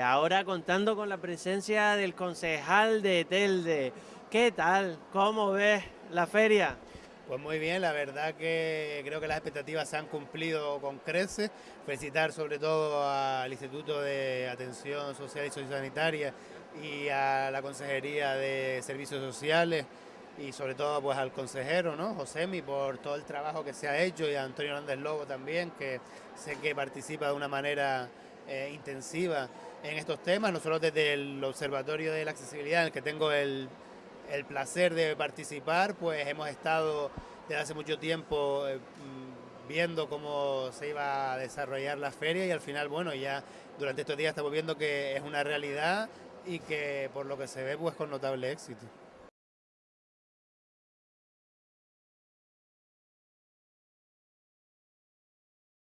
ahora contando con la presencia del concejal de Telde. ¿Qué tal? ¿Cómo ves la feria? Pues muy bien, la verdad que creo que las expectativas se han cumplido con creces. Felicitar sobre todo al Instituto de Atención Social y Sociosanitaria y a la Consejería de Servicios Sociales y sobre todo pues al consejero, ¿no? Josemi, por todo el trabajo que se ha hecho y a Antonio Hernández Lobo también, que sé que participa de una manera eh, intensiva en estos temas. Nosotros desde el Observatorio de la Accesibilidad, en el que tengo el, el placer de participar, pues hemos estado desde hace mucho tiempo eh, mm, viendo cómo se iba a desarrollar la feria y al final, bueno, ya durante estos días estamos viendo que es una realidad y que por lo que se ve pues con notable éxito.